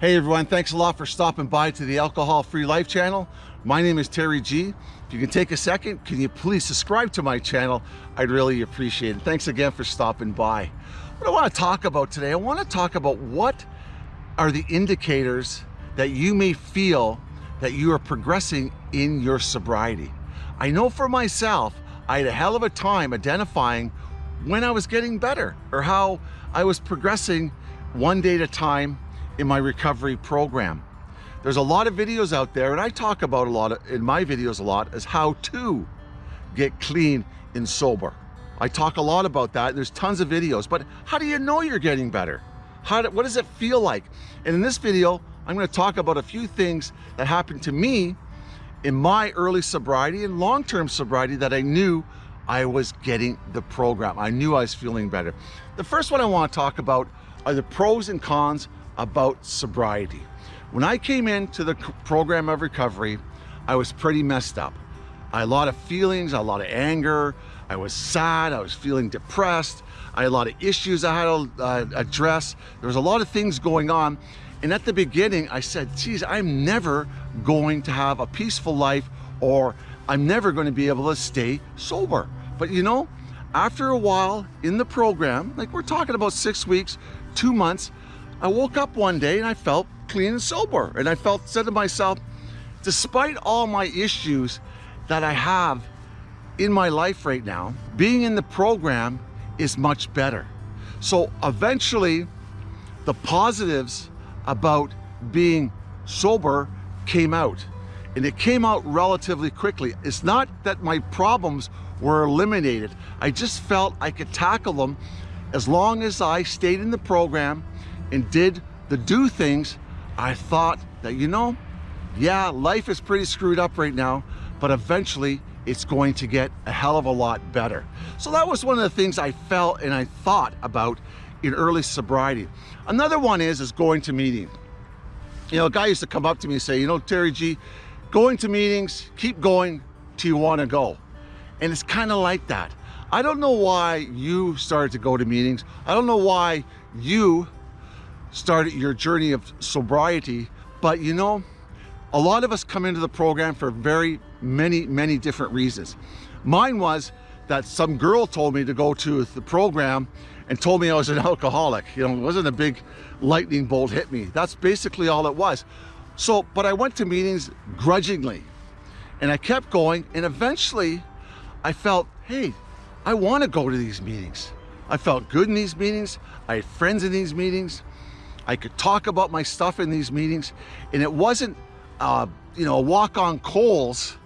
Hey everyone, thanks a lot for stopping by to the Alcohol Free Life channel. My name is Terry G. If you can take a second, can you please subscribe to my channel? I'd really appreciate it. Thanks again for stopping by. What I want to talk about today, I want to talk about what are the indicators that you may feel that you are progressing in your sobriety. I know for myself, I had a hell of a time identifying when I was getting better or how I was progressing one day at a time in my recovery program. There's a lot of videos out there and I talk about a lot of, in my videos a lot as how to get clean and sober. I talk a lot about that. There's tons of videos, but how do you know you're getting better? How do, what does it feel like? And in this video, I'm gonna talk about a few things that happened to me in my early sobriety and long-term sobriety that I knew I was getting the program. I knew I was feeling better. The first one I wanna talk about are the pros and cons about sobriety. When I came into the program of recovery, I was pretty messed up. I had a lot of feelings, a lot of anger. I was sad, I was feeling depressed. I had a lot of issues I had to uh, address. There was a lot of things going on. And at the beginning, I said, geez, I'm never going to have a peaceful life or I'm never going to be able to stay sober. But you know, after a while in the program, like we're talking about six weeks, two months, I woke up one day and I felt clean and sober. And I felt, said to myself, despite all my issues that I have in my life right now, being in the program is much better. So eventually, the positives about being sober came out. And it came out relatively quickly. It's not that my problems were eliminated. I just felt I could tackle them as long as I stayed in the program and did the do things, I thought that, you know, yeah, life is pretty screwed up right now, but eventually it's going to get a hell of a lot better. So that was one of the things I felt and I thought about in early sobriety. Another one is, is going to meetings. You know, a guy used to come up to me and say, you know, Terry G, going to meetings, keep going till you want to go. And it's kind of like that. I don't know why you started to go to meetings. I don't know why you started your journey of sobriety, but you know, a lot of us come into the program for very many, many different reasons. Mine was that some girl told me to go to the program and told me I was an alcoholic. You know, it wasn't a big lightning bolt hit me. That's basically all it was. So, but I went to meetings grudgingly and I kept going and eventually I felt, hey, I want to go to these meetings. I felt good in these meetings. I had friends in these meetings. I could talk about my stuff in these meetings and it wasn't, uh, you know, a walk on coals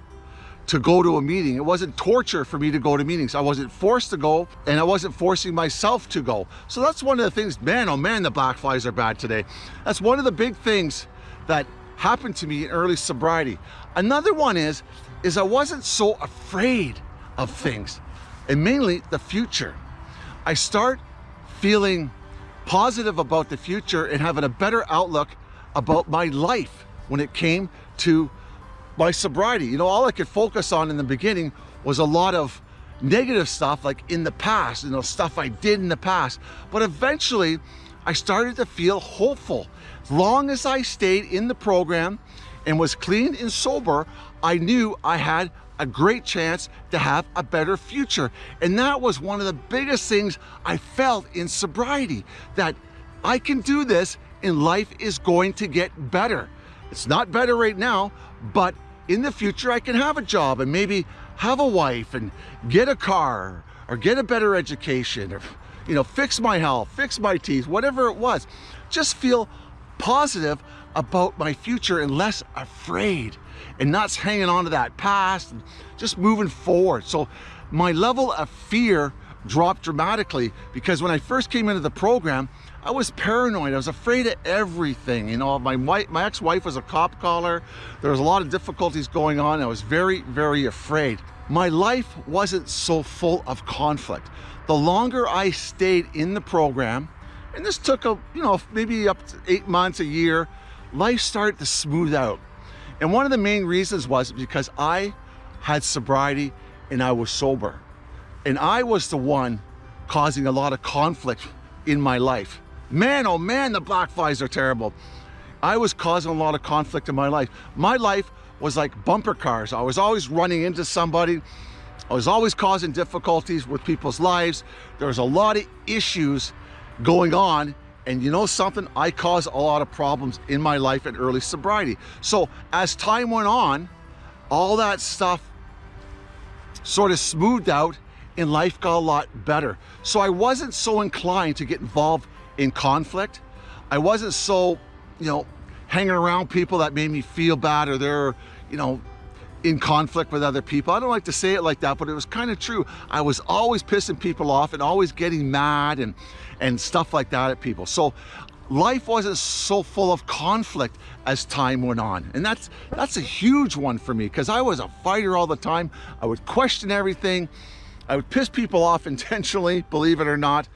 to go to a meeting. It wasn't torture for me to go to meetings. I wasn't forced to go and I wasn't forcing myself to go. So that's one of the things, man, oh man, the black flies are bad today. That's one of the big things that happened to me in early sobriety. Another one is, is I wasn't so afraid of things and mainly the future. I start feeling positive about the future and having a better outlook about my life when it came to my sobriety. You know, all I could focus on in the beginning was a lot of negative stuff like in the past, you know, stuff I did in the past. But eventually I started to feel hopeful. Long as I stayed in the program and was clean and sober, I knew I had a great chance to have a better future. And that was one of the biggest things I felt in sobriety, that I can do this and life is going to get better. It's not better right now, but in the future I can have a job and maybe have a wife and get a car or get a better education or you know fix my health fix my teeth whatever it was just feel positive about my future and less afraid and not hanging on to that past and just moving forward so my level of fear dropped dramatically because when I first came into the program I was paranoid. I was afraid of everything. You know, my wife, my ex-wife was a cop caller. There was a lot of difficulties going on. I was very, very afraid. My life wasn't so full of conflict. The longer I stayed in the program, and this took a, you know, maybe up to eight months, a year, life started to smooth out. And one of the main reasons was because I had sobriety and I was sober. And I was the one causing a lot of conflict in my life. Man, oh man, the black flies are terrible. I was causing a lot of conflict in my life. My life was like bumper cars. I was always running into somebody. I was always causing difficulties with people's lives. There was a lot of issues going on and you know something? I caused a lot of problems in my life in early sobriety. So as time went on, all that stuff sort of smoothed out and life got a lot better. So I wasn't so inclined to get involved in conflict. I wasn't so, you know, hanging around people that made me feel bad or they're, you know, in conflict with other people. I don't like to say it like that, but it was kind of true. I was always pissing people off and always getting mad and, and stuff like that at people. So life wasn't so full of conflict as time went on. And that's, that's a huge one for me because I was a fighter all the time. I would question everything. I would piss people off intentionally, believe it or not.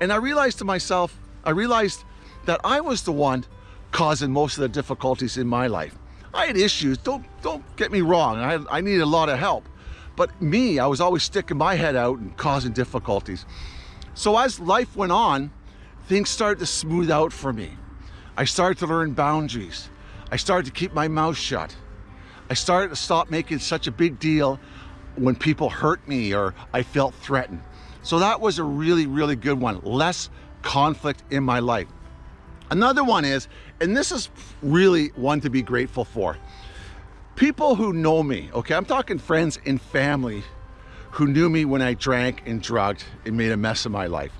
And I realized to myself, I realized that I was the one causing most of the difficulties in my life. I had issues, don't, don't get me wrong, I, I needed a lot of help. But me, I was always sticking my head out and causing difficulties. So as life went on, things started to smooth out for me. I started to learn boundaries. I started to keep my mouth shut. I started to stop making such a big deal when people hurt me or I felt threatened. So that was a really, really good one. Less conflict in my life. Another one is, and this is really one to be grateful for. People who know me, okay, I'm talking friends and family who knew me when I drank and drugged and made a mess of my life.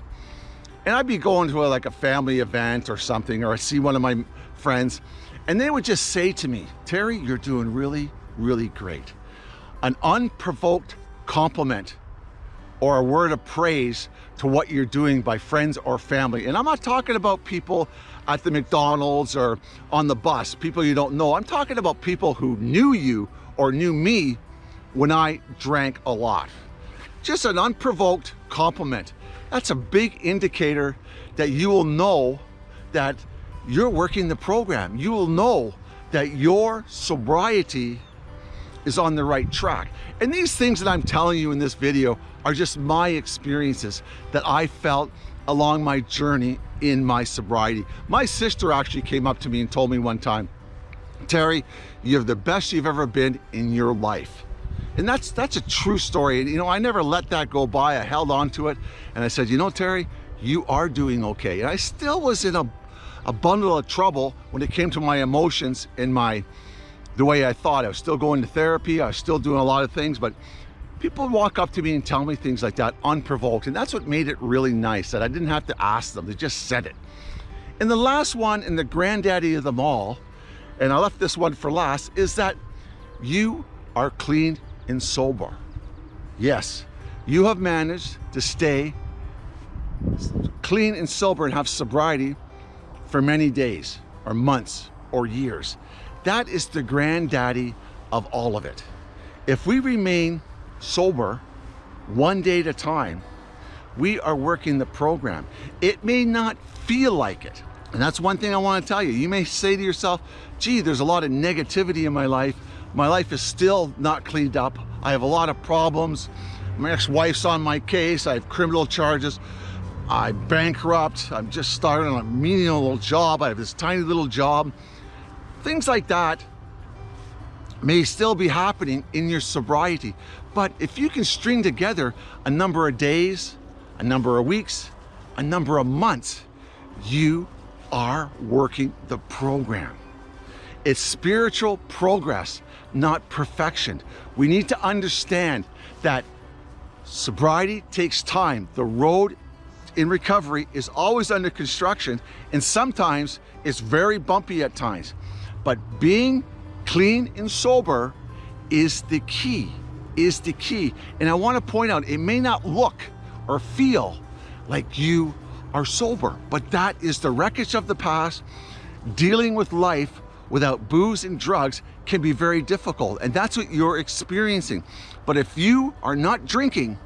And I'd be going to a, like a family event or something, or I see one of my friends, and they would just say to me, Terry, you're doing really, really great. An unprovoked compliment or a word of praise to what you're doing by friends or family. And I'm not talking about people at the McDonald's or on the bus, people you don't know. I'm talking about people who knew you or knew me when I drank a lot. Just an unprovoked compliment. That's a big indicator that you will know that you're working the program. You will know that your sobriety is on the right track. And these things that I'm telling you in this video are just my experiences that I felt along my journey in my sobriety. My sister actually came up to me and told me one time, Terry, you're the best you've ever been in your life. And that's that's a true story. And you know, I never let that go by. I held on to it and I said, you know, Terry, you are doing okay. And I still was in a, a bundle of trouble when it came to my emotions and my the way I thought. I was still going to therapy. I was still doing a lot of things, but people walk up to me and tell me things like that unprovoked. And that's what made it really nice that I didn't have to ask them. They just said it. And the last one and the granddaddy of them all, and I left this one for last, is that you are clean and sober. Yes, you have managed to stay clean and sober and have sobriety for many days or months or years. That is the granddaddy of all of it. If we remain sober one day at a time, we are working the program. It may not feel like it. And that's one thing I want to tell you. You may say to yourself, gee, there's a lot of negativity in my life. My life is still not cleaned up. I have a lot of problems. My ex-wife's on my case. I have criminal charges. I'm bankrupt. I'm just starting a menial little job. I have this tiny little job. Things like that may still be happening in your sobriety. But if you can string together a number of days, a number of weeks, a number of months, you are working the program. It's spiritual progress, not perfection. We need to understand that sobriety takes time. The road in recovery is always under construction and sometimes it's very bumpy at times. But being clean and sober is the key, is the key. And I wanna point out, it may not look or feel like you are sober, but that is the wreckage of the past. Dealing with life without booze and drugs can be very difficult, and that's what you're experiencing. But if you are not drinking,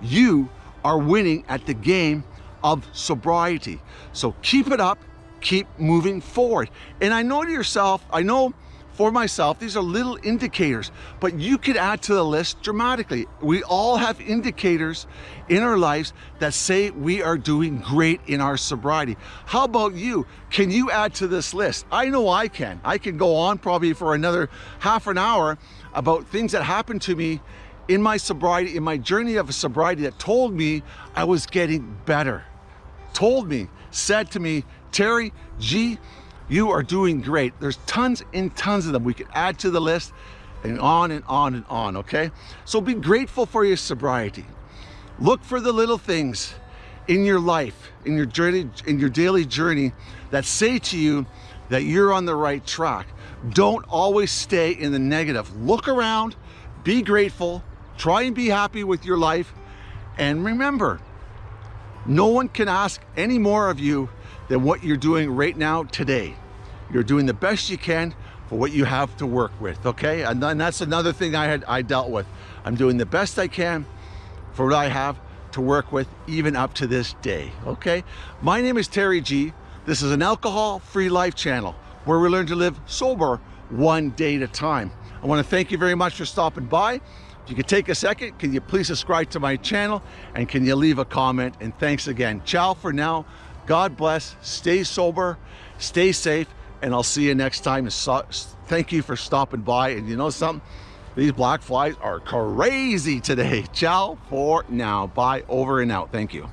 you are winning at the game of sobriety. So keep it up, keep moving forward. And I know to yourself, I know for myself, these are little indicators, but you could add to the list dramatically. We all have indicators in our lives that say we are doing great in our sobriety. How about you? Can you add to this list? I know I can. I can go on probably for another half an hour about things that happened to me in my sobriety, in my journey of sobriety that told me I was getting better. Told me, said to me, Terry G, you are doing great. There's tons and tons of them we could add to the list and on and on and on, okay? So be grateful for your sobriety. Look for the little things in your life, in your journey, in your daily journey that say to you that you're on the right track. Don't always stay in the negative. Look around, be grateful, try and be happy with your life, and remember, no one can ask any more of you than what you're doing right now today. You're doing the best you can for what you have to work with, okay? And then that's another thing I had I dealt with. I'm doing the best I can for what I have to work with even up to this day, okay? My name is Terry G. This is an alcohol-free life channel where we learn to live sober one day at a time. I wanna thank you very much for stopping by. If you could take a second, can you please subscribe to my channel and can you leave a comment? And thanks again. Ciao for now. God bless, stay sober, stay safe, and I'll see you next time. Thank you for stopping by. And you know something? These black flies are crazy today. Ciao for now. Bye, over and out. Thank you.